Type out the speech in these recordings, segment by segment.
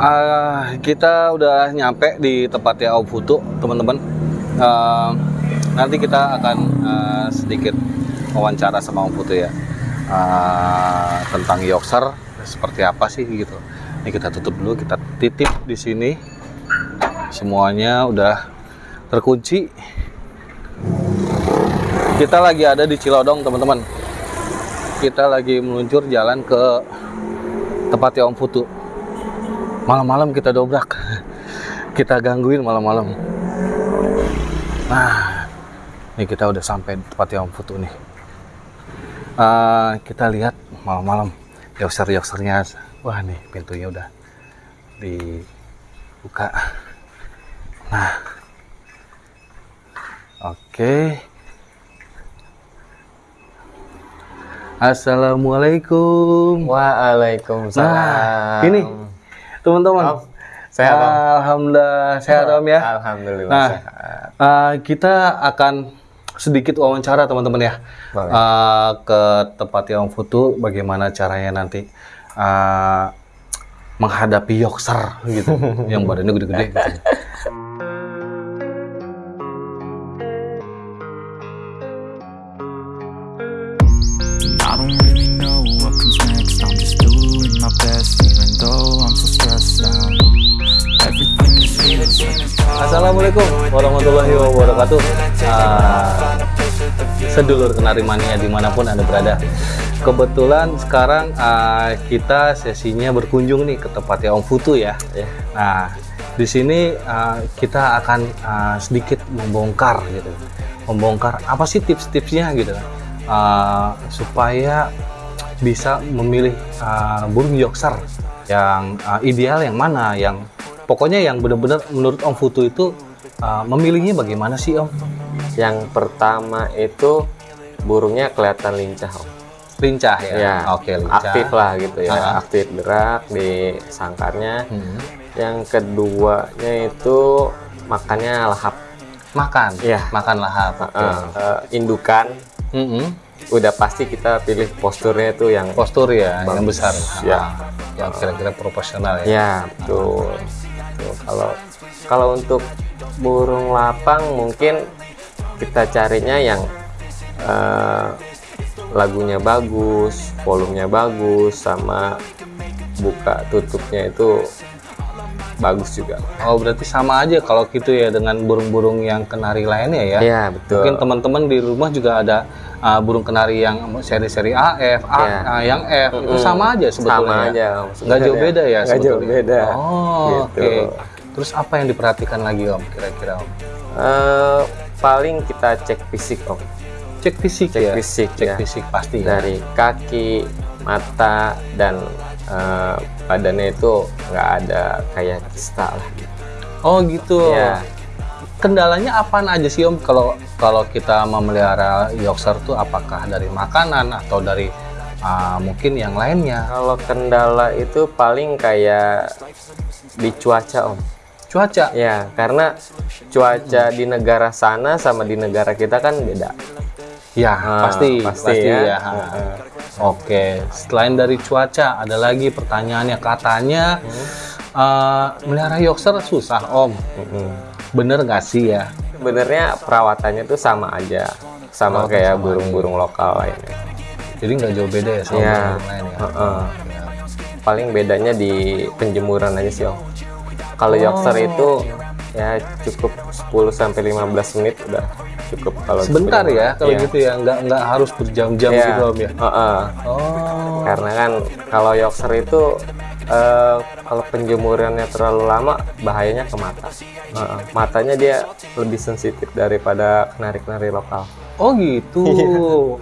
Uh, kita udah nyampe di tempatnya Om Putu, teman-teman. Uh, nanti kita akan uh, sedikit wawancara sama Om Putu ya uh, tentang Yorkshire seperti apa sih gitu. Ini kita tutup dulu, kita titip di sini. Semuanya udah terkunci. Kita lagi ada di Cilodong, teman-teman. Kita lagi meluncur jalan ke tempatnya Om Putu malam-malam kita dobrak. Kita gangguin malam-malam. Nah ini kita udah sampai tempatnya Om Putu nih. Uh, kita lihat malam-malam. Yoser-yosernya wah nih pintunya udah dibuka. Nah. Oke. Okay. Assalamualaikum. Waalaikumsalam. Nah, ini teman-teman. Sehat om. Alhamdulillah sehat om ya. Alhamdulillah Nah, sehat. uh, kita akan sedikit wawancara teman-teman ya Boleh. uh, ke tempatnya Om Futu. Bagaimana caranya nanti uh, menghadapi Yorkshire gitu, yang badannya gede-gede. Gitu. warahmatullahi wabarakatuh. Uh, sedulur kenari mania di mana pun anda berada. Kebetulan sekarang uh, kita sesinya berkunjung nih ke tempatnya Om Futu ya. Ya. Nah, di sini uh, kita akan uh, sedikit membongkar gitu, membongkar apa sih tips-tipsnya gitu, uh, supaya bisa memilih uh, burung Yorkshire yang uh, ideal yang mana, yang pokoknya yang benar-benar menurut Om Futu itu uh, memilihnya bagaimana sih Om? Yang pertama itu burungnya kelihatan lincah om. Lincah ya? Ya, Oke, lincah. aktif lah gitu ya, Ah. aktif gerak di sangkarnya. Hmm. Yang keduanya itu makannya lahap. Makan, Iya. makan lahap. Oke. Eh, eh, indukan Mm-mm. udah pasti kita pilih posturnya itu yang Postur ya, yang Bagus. besar. Ya. Ah, yang kira-kira proporsional ya. Ya, betul. Tuh, kalau kalau untuk burung lapang mungkin kita carinya yang eh, lagunya bagus, volumenya bagus, sama buka tutupnya itu bagus juga. Oh berarti sama aja kalau gitu ya dengan burung-burung yang kenari lainnya ya? Ya, betul. Mungkin teman-teman di rumah juga ada uh, burung kenari yang seri-seri AF, A, Ya. uh, yang F, itu Mm-mm. sama aja sebetulnya. Sama ya? aja, Nggak jauh beda ya Nggak jauh beda. Oh, Gitu. oke. Terus apa yang diperhatikan lagi Om kira-kira Om? Eh, paling kita cek fisik om, Cek fisik cek ya? fisik Cek ya. fisik pasti ya? dari kaki, mata dan eh, badannya itu nggak ada kayak kista lah. Oh gitu. Ya. Kendalanya apaan aja sih Om kalau kalau kita memelihara Yorkshire tuh apakah dari makanan atau dari uh, mungkin yang lainnya? Kalau kendala itu paling kayak di cuaca om. Cuaca. Ya karena cuaca di negara sana sama di negara kita kan beda. Ya, Ah, pasti, pasti pasti, ya. ya. Heeh. Oke, selain dari cuaca, ada lagi pertanyaannya katanya uh, melihara Yorkshire susah, Om. Mm-mm. Bener nggak sih ya? Sebenarnya perawatannya tuh sama aja, sama Perawatan kayak burung-burung lokal lainnya. Jadi nggak jauh beda ya sama Iya. burung lain ya? Heeh. Ya. Paling bedanya di penjemuran aja sih om. Kalau Oh. Yorkshire itu ya cukup 10 sampai 15 menit udah cukup kalau Sebentar ya, kalau Iya. gitu ya, nggak nggak harus berjam-jam Iya. gitu Om ya? Heeh. Oh, Karena kan kalau Yorkshire itu eh, kalau penjemurannya terlalu lama bahayanya ke mata. Heeh. Matanya dia lebih sensitif daripada kenari-kenari lokal. Oh gitu.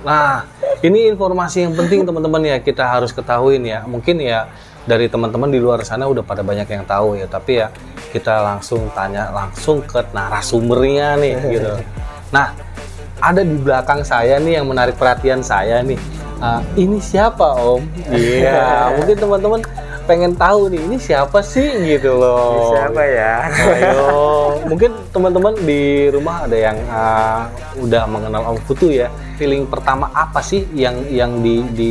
Nah, ini informasi yang penting teman-teman ya kita harus ketahuin ya. Mungkin ya dari teman-teman di luar sana udah pada banyak yang tahu ya. Tapi ya kita langsung tanya langsung ke narasumbernya nih gitu. Nah, ada di belakang saya nih yang menarik perhatian saya nih. Ah, ini siapa Om? Iya, mungkin teman-teman pengen tahu nih ini siapa sih gitu loh. ya? Ayo, mungkin teman-teman di rumah ada yang uh, udah mengenal Om Putu ya. Feeling pertama apa sih yang yang di, di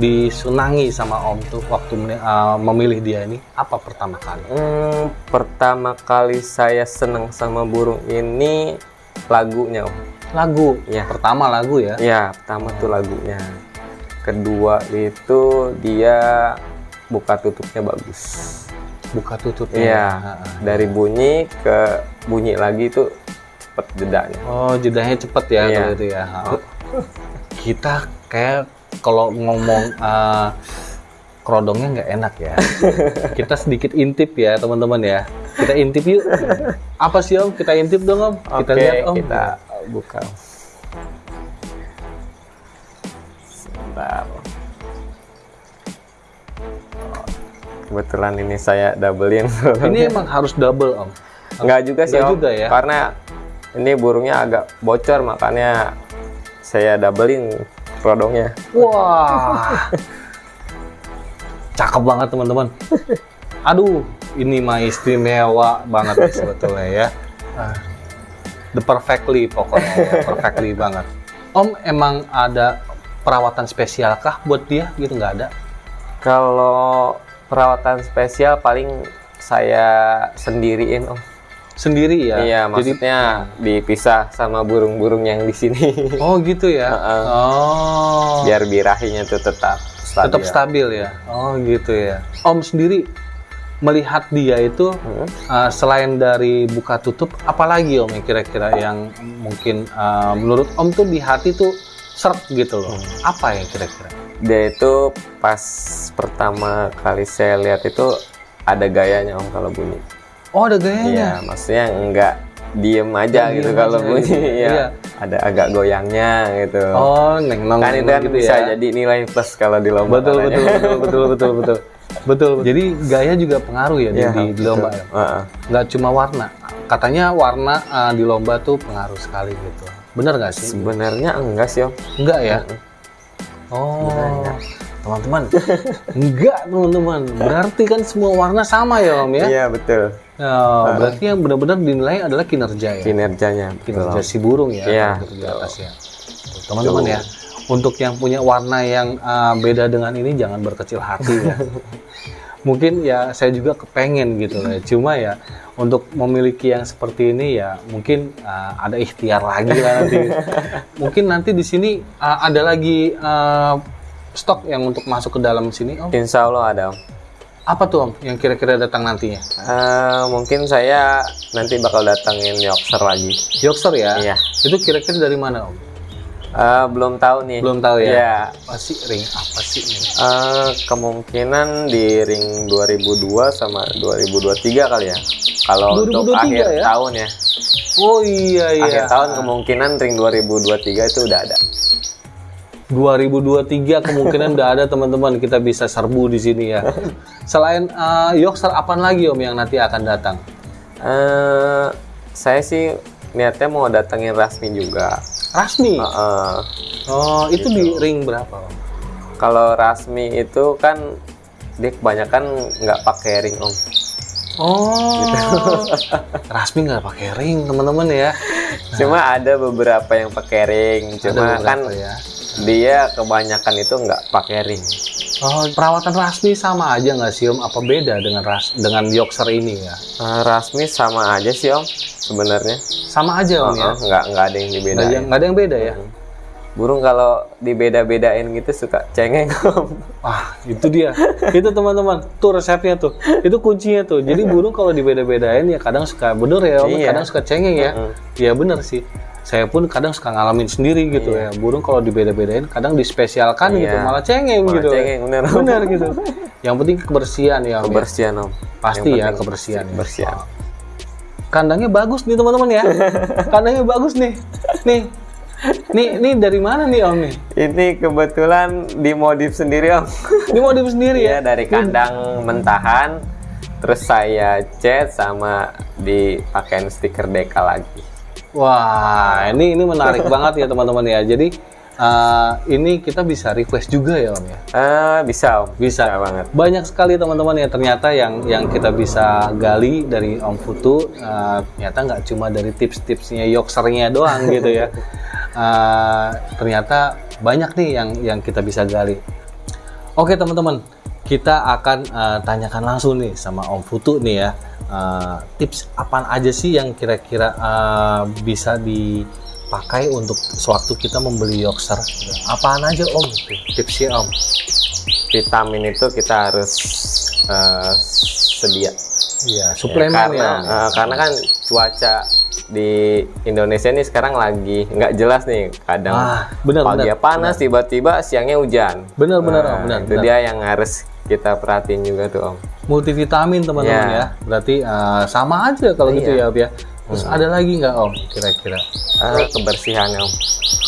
disenangi sama Om tuh waktu uh, memilih dia ini apa pertama kali? Hmm, pertama kali saya seneng sama burung ini lagunya om. Lagu. Ya. Pertama lagu ya. Ya, pertama tuh lagunya. Kedua itu dia buka tutupnya bagus. Buka tutupnya. Iya, Heeh. dari bunyi ke bunyi lagi itu cepet jedanya. Oh, jedanya cepet ya Iya. kalau itu ya. Heeh. Kita kayak kalau ngomong uh, kerodongnya nggak enak ya. Kita sedikit intip ya teman-teman ya. Kita intip yuk. Apa sih Om? Kita intip dong Om. Kita lihat Om. kita buka. Sebentar. Kebetulan ini saya doublein. Ini emang harus double Om. Enggak juga sih Nggak Om. juga ya? Karena ini burungnya agak bocor makanya saya doublein rodongnya. Wah. Cakep banget teman-teman. Aduh, ini mah istimewa banget nih sebetulnya ya. The perfectly pokoknya, ya, perfectly banget. Om emang ada perawatan spesial kah buat dia gitu nggak ada? Kalau perawatan spesial paling saya sendiriin Om. Sendiri ya? Iya, Jadi, maksudnya dipisah sama burung-burung yang di sini. oh gitu ya? Heeh. Oh. Biar birahinya tuh tetap stabil. tetap stabil ya. Oh gitu ya. Om sendiri melihat dia itu Hmm. uh, selain dari buka tutup, apalagi Om yang kira-kira yang mungkin uh, menurut Om tuh di hati tuh seret gitu loh. Apa ya kira-kira? Dia itu pas pertama kali saya lihat itu ada gayanya Om kalau bunyi. Oh ada Iya, gayanya. maksudnya enggak diem aja Nggak gitu diem kalau aja bunyi ya. Iya. Ada agak goyangnya gitu. Oh neng nong kan itu kan gitu bisa ya. jadi nilai plus kalau di lomba. Betul katanya. betul betul betul betul betul. Betul. Jadi gaya juga pengaruh ya di, Iya, di, di betul. lomba ya. Heeh. Nggak cuma warna. Katanya warna uh, di lomba tuh pengaruh sekali gitu. Bener nggak sih? Sebenarnya enggak sih Om. Enggak ya? Oh, teman-teman. Enggak, teman-teman. Berarti kan semua warna sama ya, Om ya? Iya betul. Oh, berarti yang benar-benar dinilai adalah kinerja ya. Kinerjanya. Kinerja si burung ya, Iya. di atas ya. Teman-teman ya, untuk yang punya warna yang uh, beda dengan ini jangan berkecil hati ya. mungkin ya saya juga kepengen gitu ya. Cuma ya untuk memiliki yang seperti ini ya mungkin uh, ada ikhtiar lagi lah nanti. mungkin nanti di sini uh, ada lagi uh, stok yang untuk masuk ke dalam sini Om. Insya Allah ada Om. Apa tuh Om yang kira-kira datang nantinya? Eh, mungkin saya nanti bakal datangin Yorkshire lagi. Yorkshire ya? Iya. Itu kira-kira dari mana Om? Eh, belum tahu nih. Belum tahu ya? Iya. Apa sih ring apa sih ini? Eh, kemungkinan di ring 2002 sama 2023 kali ya. Kalau untuk 2023 akhir ya? tahun ya. Oh iya iya. Akhir tahun kemungkinan ring 2023 itu udah ada. 2023 kemungkinan udah ada teman-teman kita bisa serbu di sini ya. Selain uh, Yorkshire apa lagi Om yang nanti akan datang? Eh, saya sih niatnya mau datengin Rasmi juga. Rasmi. Heeh. Oh, itu di ring berapa kalau Rasmi itu kan dia kebanyakan nggak pakai ring om. Oh. Rasmi nggak pakai ring teman-teman ya. Cuma ada beberapa yang pakai ring. Cuma kan ya. dia kebanyakan itu nggak pakai ring. Oh, perawatan Rasmi sama aja nggak sih Om? Apa beda dengan ras dengan Yorkshire ini ya? Eh, Rasmi sama aja sih om sebenarnya. Sama aja Om ya. Heeh, nggak nggak ada yang Nggak ada, dibedain. nggak ada yang beda ya? Burung kalau dibeda-bedain gitu suka cengeng om. Wah, itu dia. itu teman-teman. Tuh resepnya tuh. Itu kuncinya tuh. Jadi burung kalau dibeda-bedain ya kadang suka bener ya, Om. Iya. kadang suka cengeng ya. Iya bener sih. Saya pun kadang suka ngalamin sendiri gitu ya. Burung kalau dibeda-bedain kadang dispesialkan gitu, Iya. malah cengeng Malah gitu. cengeng, bener. Bener gitu. Yang penting kebersihan ya, Om. ya. Kebersihan om. Pasti Yang ya kebersihan. ya. Kebersihan. Kandangnya bagus nih teman-teman ya. Kandangnya bagus nih. Nih. Nih, nih dari mana nih Om nih? Ini kebetulan dimodif sendiri om. Ini mau di sendiri ya? Iya dari kandang mentahan, terus saya cat sama dipakein stiker deka lagi. Wah, ini ini menarik banget ya teman-teman ya. Jadi eh, ini kita bisa request juga ya Om ya. Eh bisa om. Bisa. banget. Banyak sekali teman-teman ya ternyata yang yang kita bisa gali dari Om Putu. eh, ternyata nggak cuma dari tips-tipsnya Yorkshire-nya doang gitu ya. Eh, ternyata banyak nih yang yang kita bisa gali. Oke teman-teman, kita akan eh, tanyakan langsung nih sama Om Futu nih ya. Eh, tips apaan aja sih yang kira-kira eh, bisa dipakai untuk sewaktu kita membeli Yorkshire? Apaan aja Om? Tipsnya Om? Vitamin itu kita harus eh, sedia. Iya, Ya, suplemen karena ya. Eh, karena kan cuaca di Indonesia ini sekarang lagi nggak jelas nih. Kadang Ah, benar, pagi benar, panas, tiba-tiba siangnya hujan. Benar, benar, Nah, Om, benar, Itu benar. dia yang harus kita perhatiin juga tuh Om. multivitamin teman-teman Ya. ya. Berarti eh, sama aja kalau gitu ya, Iya. Om ya. Terus ada lagi nggak Om kira-kira? Eh, kebersihannya Om.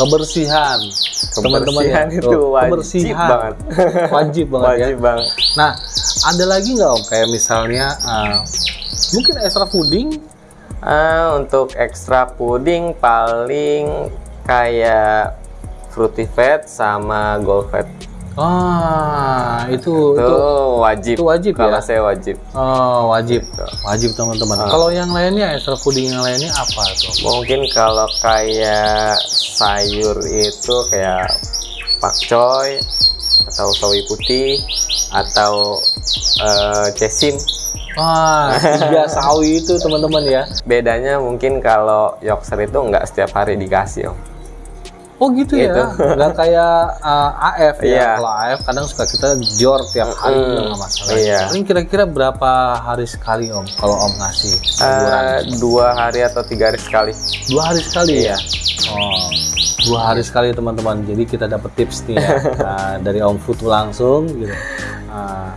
Kebersihan. Teman-teman ya. Kebersihan itu wajib kebersihan. banget. Wajib banget ya. Wajib banget. Nah, ada lagi nggak Om kayak misalnya eh, mungkin extra fooding? Eh, untuk ekstra puding paling kayak fruity fat sama gold fat. Ah, itu Itu, itu wajib. itu wajib Kalau ya? saya wajib. oh, wajib. Gitu. Wajib teman-teman. Ah. Kalau yang lainnya extra fooding yang lainnya apa tuh? Mungkin kalau kayak sayur itu kayak pakcoy atau sawi putih atau eh, cesim. Wah, tiga sawi itu teman-teman ya. Bedanya mungkin kalau Yorkshire itu nggak setiap hari dikasih om. Oh gitu Gitu. ya, nggak kayak uh, AF ya. Iya. Kalau AF kadang suka kita jor tiap hari juga nggak masalah. Iya. Ini kira-kira berapa hari sekali om? Kalau om ngasih Eh, sayuran? dua hari atau tiga hari sekali. dua hari sekali Iya. ya. Oh, dua hari sekali teman-teman. Jadi kita dapat tips nih ya uh, dari om Futu langsung gitu. Uh,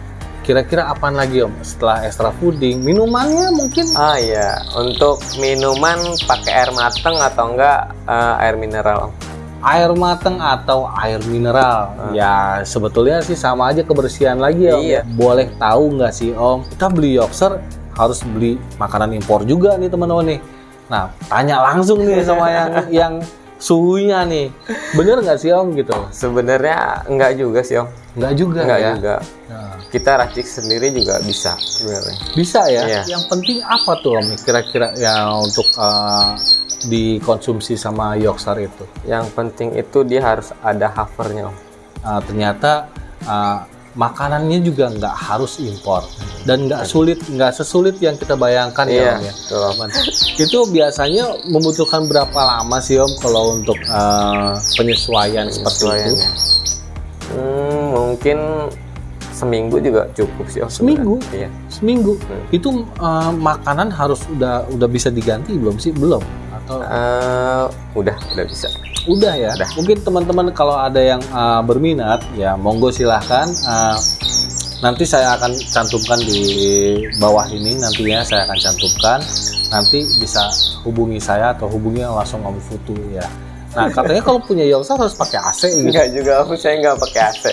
kira-kira apaan lagi om? Setelah extra fooding, minumannya mungkin? Ah iya, untuk minuman pakai air mateng atau enggak eh, air mineral om. Air mateng atau air mineral ya sebetulnya sih sama aja kebersihan lagi ya Om. Ah. Iya. boleh tahu nggak sih om kita beli Yorkshire harus beli makanan impor juga nih teman-teman nih nah tanya langsung nih sama yang yang suhunya nih bener nggak sih om gitu Sebenarnya enggak juga sih om. nggak juga Enggak ya juga. Nah, Kita racik sendiri juga bisa sebenarnya. bisa ya Iya. yang penting apa tuh om kira-kira ya untuk uh, dikonsumsi sama Yorkshire itu Yang penting itu dia harus ada hovernya uh, ternyata uh, makanannya juga nggak harus impor dan nggak sulit nggak sesulit yang kita bayangkan ya Iya, om ya Om. itu biasanya membutuhkan berapa lama sih om kalau untuk uh, penyesuaian seperti itu. Hmm, mungkin seminggu juga cukup sih om. Seminggu? Iya. seminggu Hmm. itu uh, makanan harus udah udah bisa diganti belum sih belum Eh, udah, udah bisa. udah ya? Udah. mungkin teman-teman kalau ada yang uh, berminat ya monggo silahkan. Uh, nanti saya akan cantumkan di bawah ini nantinya saya akan cantumkan. Nanti bisa hubungi saya atau hubungi langsung Om Futu ya. Nah katanya kalau punya Yorkshire harus pakai AC gitu. Enggak juga om, saya enggak pakai AC.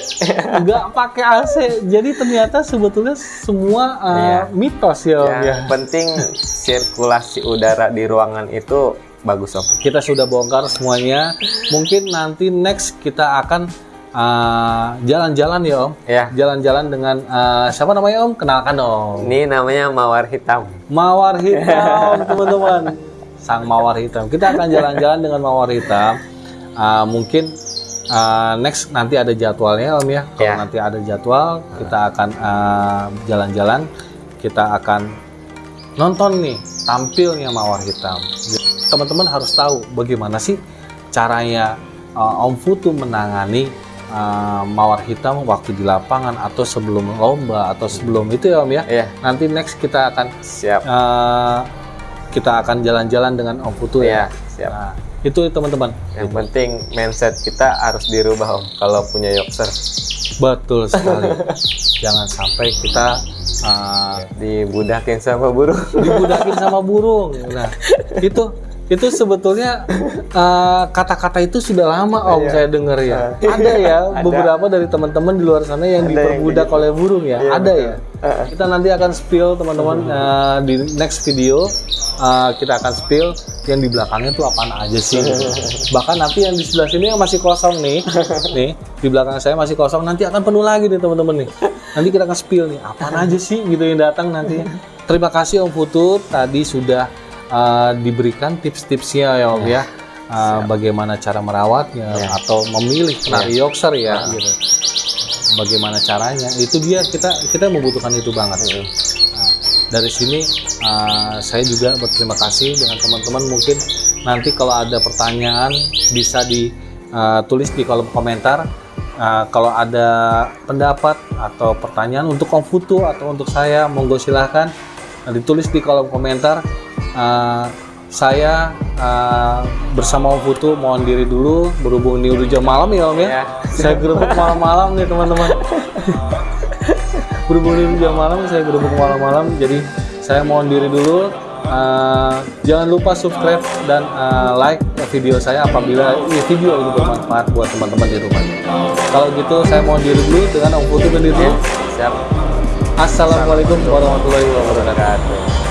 nggak pakai AC jadi ternyata sebetulnya semua uh, mitos ya Om ya. Yang penting sirkulasi udara di ruangan itu bagus om. kita sudah bongkar semuanya mungkin nanti next kita akan uh, jalan-jalan ya Om Ya. jalan-jalan dengan uh, siapa namanya Om? Kenalkan dong. Ini namanya mawar hitam. Mawar hitam, teman-teman. Sang mawar hitam. Kita akan jalan-jalan dengan mawar hitam. Uh, mungkin uh, next nanti ada jadwalnya Om ya. Kalau Ya. nanti ada jadwal, kita akan uh, jalan-jalan. Kita akan nonton nih tampilnya mawar hitam. Teman-teman harus tahu bagaimana sih caranya uh, Om Futu menangani uh, mawar hitam waktu di lapangan atau sebelum lomba atau sebelum itu ya Om ya. Iya, Nanti next kita akan siap. uh, kita akan jalan-jalan dengan Om Futu ya. Iya, siap. Nah, itu teman-teman. Yang penting mindset kita harus dirubah om. Kalau punya Yorkshire Betul sekali. Jangan sampai kita uh, dibudakin sama burung. dibudakin sama burung. Nah, itu itu sebetulnya uh, kata-kata itu sudah lama om Iya. saya dengar ya. Ada ya Ada. beberapa dari teman-teman di luar sana yang Ada yang diperbudak kayak oleh burung ya. Iya, Ada betul. ya. Kita nanti akan spill teman-teman uh, di next video uh, kita akan spill yang di belakangnya tuh apaan aja sih. Bahkan nanti yang di sebelah sini yang masih kosong nih, nih di belakang saya masih kosong nanti akan penuh lagi nih teman-teman nih. Nanti kita akan spill nih apaan aja sih gitu yang datang nanti. Terima kasih Om Futur tadi sudah uh, diberikan tips-tipsnya ya Om ya. Uh, bagaimana cara merawatnya Ya. atau memilih kenari Yorkshire ya gitu. bagaimana caranya? Itu dia kita kita membutuhkan itu banget. Nah, dari sini uh, saya juga berterima kasih dengan teman-teman. Mungkin nanti kalau ada pertanyaan bisa ditulis di kolom komentar. Uh, kalau ada pendapat atau pertanyaan untuk Om Futu atau untuk saya monggo silahkan ditulis di kolom komentar Uh, saya uh, bersama Om Futu mohon diri dulu berhubung ini udah jam malam ya Om ya Ya. saya gerbek malam-malam nih teman-teman berhubung ini jam malam saya gerbek malam-malam jadi saya mohon diri dulu Uh, jangan lupa subscribe dan uh, like video saya apabila ini video ini bermanfaat buat teman-teman di rumah. Kalau gitu saya mohon diri dulu dengan Om Putu dan diri dulu. Siap. Assalamualaikum warahmatullahi. Wabarakatuh.